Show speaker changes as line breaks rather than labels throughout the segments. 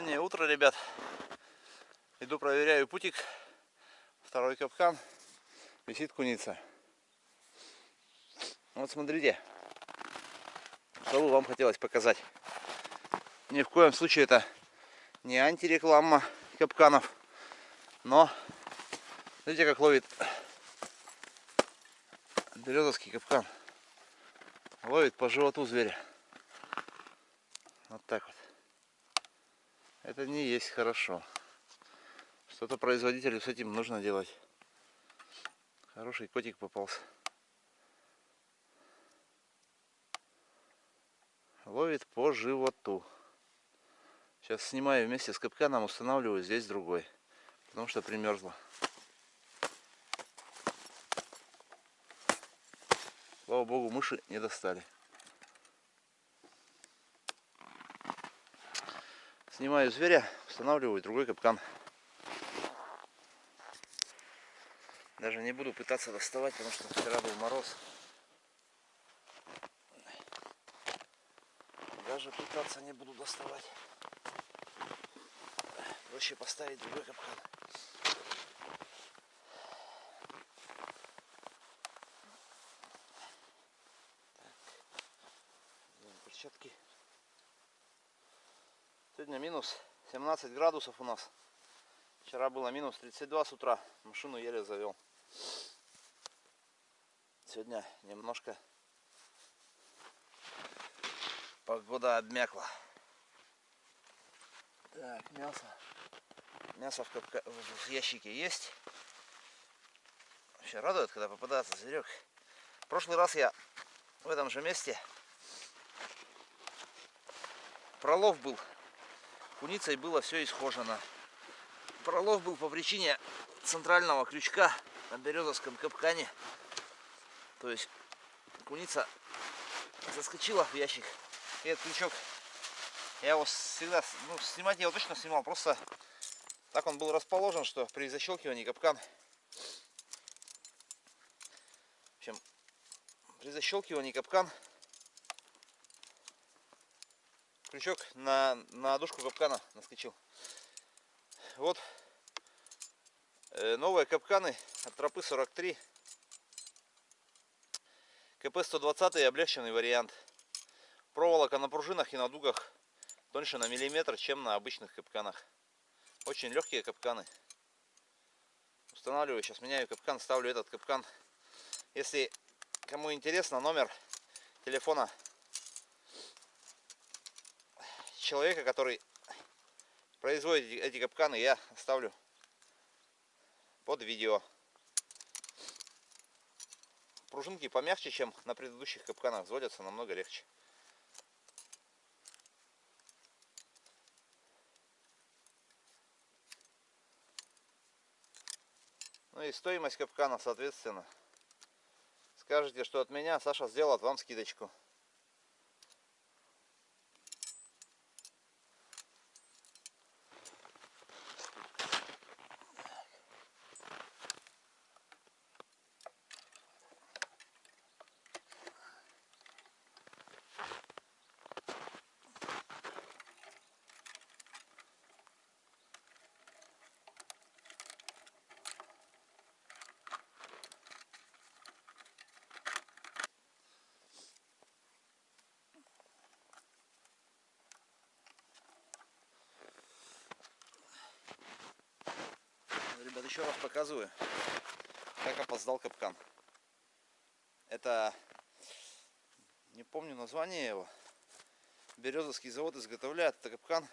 Раннее утро, ребят. Иду проверяю путик. Второй капкан. Висит куница. Вот смотрите. Что бы вам хотелось показать. Ни в коем случае это не антиреклама капканов. Но смотрите, как ловит березовский капкан. Ловит по животу зверя. Вот так вот. Это не есть хорошо. Что-то производителю с этим нужно делать. Хороший котик попался. Ловит по животу. Сейчас снимаю вместе с капканом, устанавливаю здесь другой. Потому что примерзло. Слава богу, мыши не достали. Снимаю зверя, устанавливаю другой капкан. Даже не буду пытаться доставать, потому что вчера был мороз. Даже пытаться не буду доставать. Проще поставить другой капкан. Так. Перчатки. Сегодня минус 17 градусов у нас. Вчера было минус 32 с утра. Машину еле завел. Сегодня немножко погода обмякла. Так, мясо. Мясо в, капка... в ящике есть. Вообще радует, когда попадается зверек. В прошлый раз я в этом же месте пролов был куницей было все исхожено. Пролов был по причине центрального крючка на березовском капкане. То есть куница заскочила в ящик. И этот крючок, я его всегда, ну, снимать я его точно снимал, просто так он был расположен, что при защелкивании капкан, в общем, при защелкивании капкан крючок на, на дужку капкана наскочил. Вот э, новые капканы от тропы 43. КП-120 облегченный вариант. Проволока на пружинах и на дугах тоньше на миллиметр, чем на обычных капканах. Очень легкие капканы. Устанавливаю, сейчас меняю капкан, ставлю этот капкан. Если кому интересно, номер телефона человека, который производит эти капканы, я оставлю под видео. Пружинки помягче, чем на предыдущих капканах, взводятся намного легче. Ну и стоимость капкана, соответственно. Скажете, что от меня Саша сделает вам скидочку. Ребят, еще раз показываю, как опоздал капкан. Это, не помню название его, Березовский завод изготовляет это капкан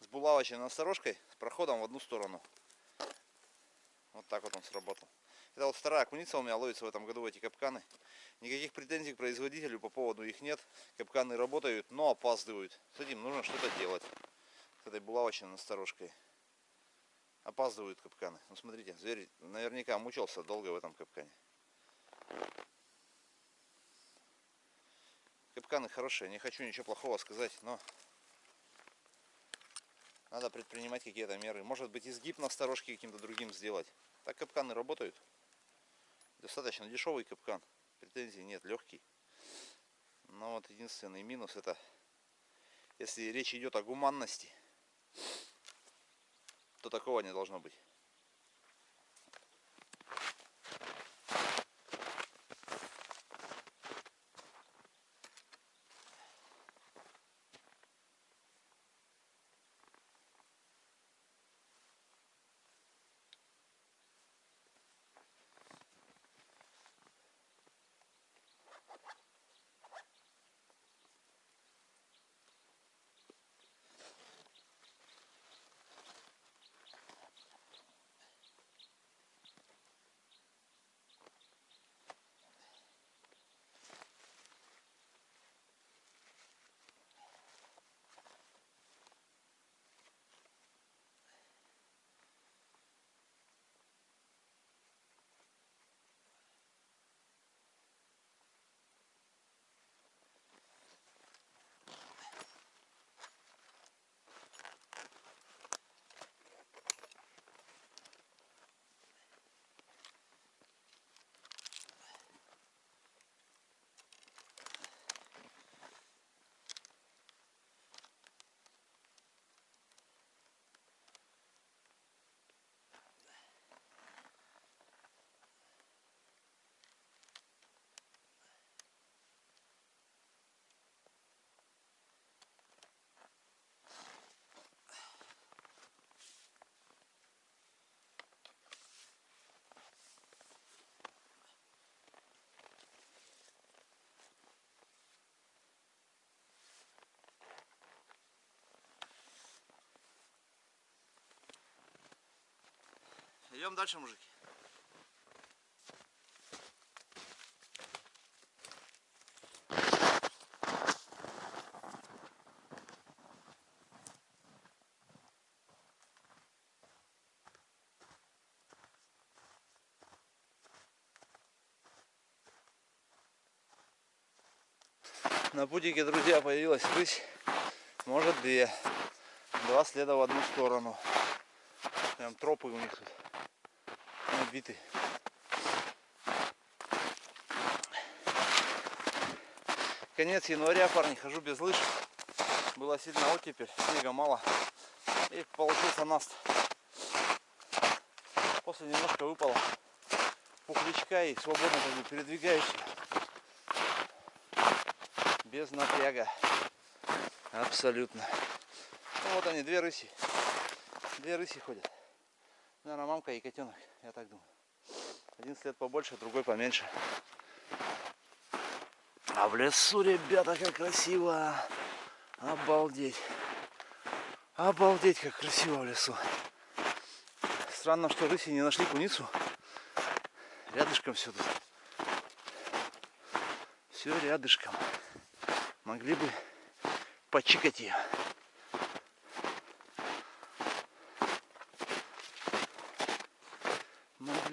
с булавочной насторожкой с проходом в одну сторону. Вот так вот он сработал. Это вот вторая куница у меня ловится в этом году эти капканы. Никаких претензий к производителю по поводу их нет. Капканы работают, но опаздывают. С этим нужно что-то делать. С этой булавочной насторожкой опаздывают капканы. Ну смотрите, зверь наверняка мучился долго в этом капкане. Капканы хорошие, не хочу ничего плохого сказать, но надо предпринимать какие-то меры. Может быть изгиб на сторожке каким-то другим сделать. Так капканы работают. Достаточно дешевый капкан. Претензий нет, легкий. Но вот единственный минус это, если речь идет о гуманности, то такого не должно быть. Идем дальше, мужики. На путике, друзья, появилась рысь. Может две. Два следа в одну сторону. Прям тропы у них тут набиты. Конец января, парни, хожу без лыж. Была сильная оттепель, снега мало. И получился наст. После немножко выпало пухлячка и свободно как. Без напряга. Абсолютно. Ну, вот они, две рыси. Две рыси ходят. Наверное, мамка и котенок, я так думаю. Один след побольше, другой поменьше. А в лесу, ребята, как красиво. Обалдеть. Обалдеть, как красиво в лесу. Странно, что рыси не нашли куницу. Рядышком все тут. Все рядышком. Могли бы почикать ее.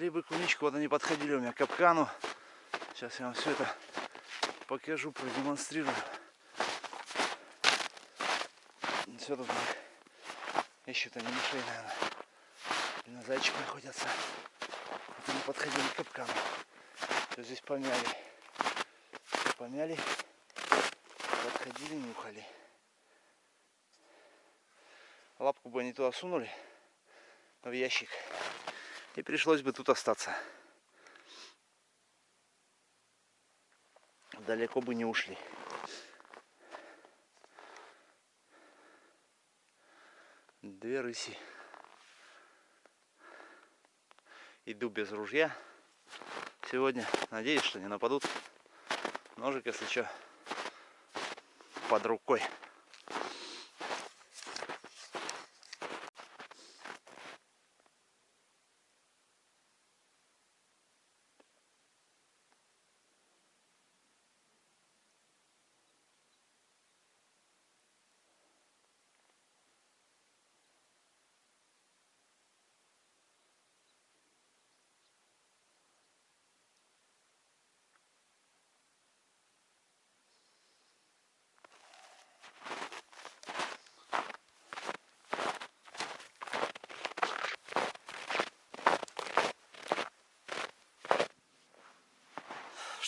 Могли бы куничку, вот они подходили у меня к капкану. Сейчас я вам все это покажу, продемонстрирую. Все тут ищут они мышей, наверное. И на зайчика охотятся. Вот они подходили к капкану. Все здесь помяли. Все помяли. Подходили, нюхали. Лапку бы они туда сунули в ящик. И пришлось бы тут остаться. Далеко бы не ушли. Две рыси. Иду без ружья. Сегодня надеюсь, что не нападут. Ножик, если что, под рукой.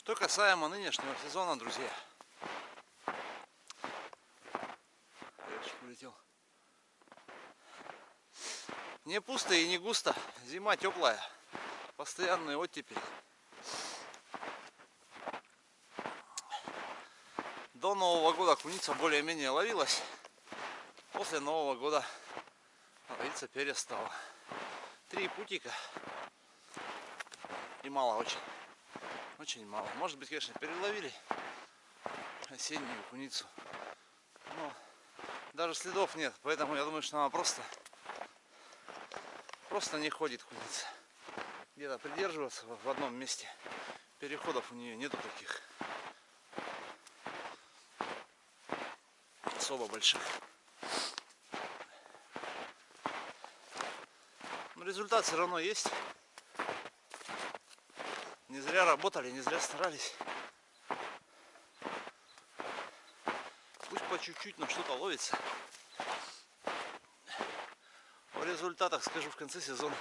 Что касаемо нынешнего сезона, друзья. Эх, улетел. Не пусто и не густо. Зима теплая. Постоянный оттепель. До Нового года куница более-менее ловилась. После Нового года ловиться перестала. Три путика. И мало очень. Очень мало. Может быть, конечно, переловили осеннюю куницу. Но даже следов нет. Поэтому я думаю, что она просто просто не ходит куница. Где-то придерживаться в одном месте. Переходов у нее нету таких. Особо больших. Но результат все равно есть. Не зря работали, не зря старались. Пусть по чуть-чуть, но что-то ловится. О результатах скажу в конце сезона.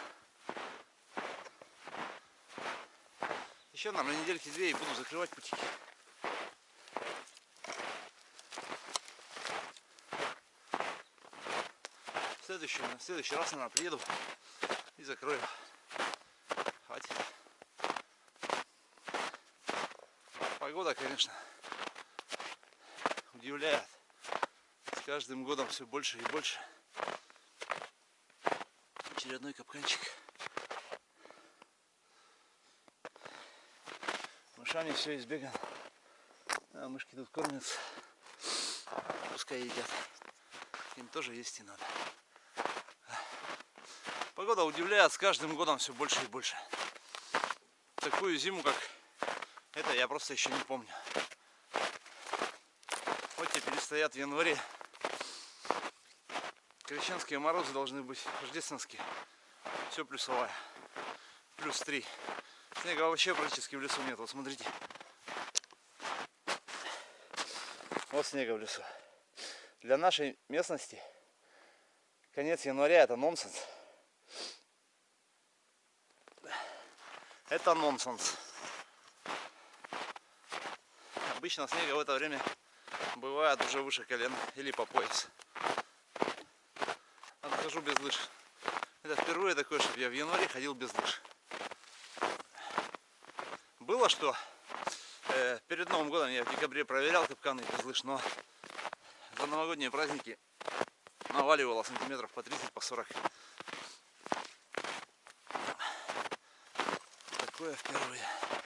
Еще нам на недельки две и буду закрывать путики. В следующий, в следующий раз, наверное, приеду и закрою. Погода, конечно, удивляет. С каждым годом все больше и больше. Очередной капканчик. Мышами все избегано. А мышки тут кормятся. Пускай едят. Им тоже есть и надо. Погода удивляет с каждым годом все больше и больше. Такую зиму, как это, я просто еще не помню. Вот теперь стоят в январе. Крещенские морозы должны быть рождественские. Все плюсовая. Плюс 3. Снега вообще практически в лесу нет. Вот смотрите. Вот снега в лесу. Для нашей местности конец января это нонсенс. Это нонсенс. Обычно снега в это время бывает уже выше колен или по пояс. Отхожу без лыж. Это впервые такое, чтобы я в январе ходил без лыж. Было, что э, перед Новым годом я в декабре проверял капканы без лыж, но за новогодние праздники наваливало сантиметров по 30, по 40. такое впервые.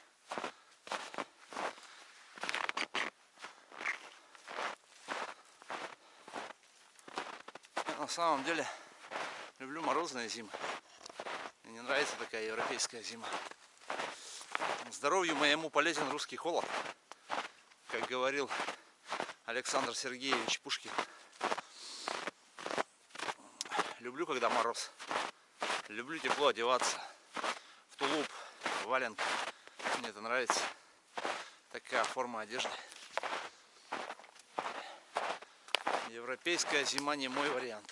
На самом деле люблю морозные зимы. Мне не нравится такая европейская зима. Здоровью моему полезен русский холод, как говорил Александр Сергеевич Пушкин. Люблю, когда мороз. Люблю тепло одеваться. В тулуп, валенка. Мне это нравится. Такая форма одежды. Европейская зима не мой вариант.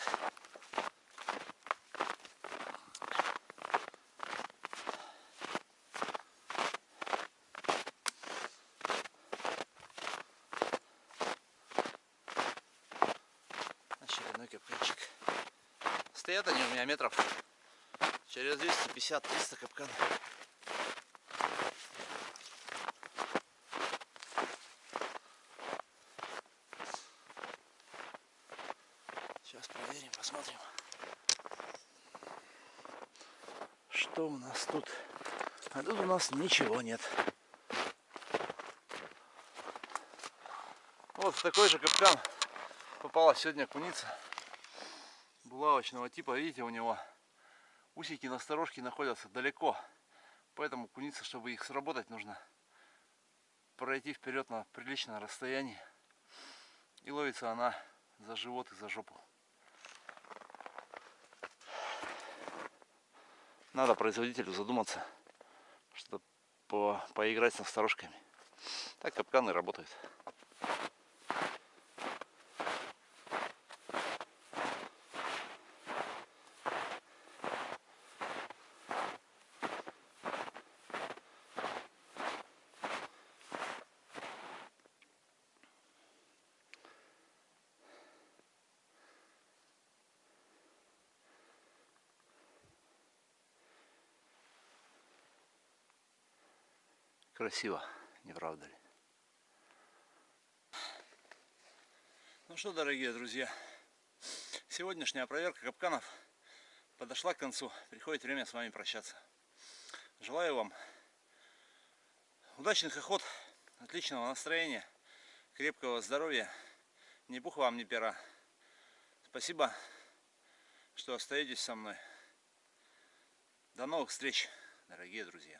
Очередной капканчик. Стоят они у меня метров через 250-300 капканов. Сейчас проверим, посмотрим. Что у нас тут? А тут у нас ничего нет. Вот в такой же капкан попала сегодня куница булавочного типа. Видите, у него усики на сторожке находятся далеко. Поэтому куница, чтобы их сработать, нужно пройти вперед на приличное расстояние. И ловится она за живот и за жопу. Надо производителю задуматься, что по поиграть с насторожками. Так капканы работают. Красиво, не правда ли? Ну что, дорогие друзья, сегодняшняя проверка капканов подошла к концу. Приходит время с вами прощаться. Желаю вам удачных охот, отличного настроения, крепкого здоровья, ни пуха вам, ни пера. Спасибо, что остаетесь со мной. До новых встреч, дорогие друзья.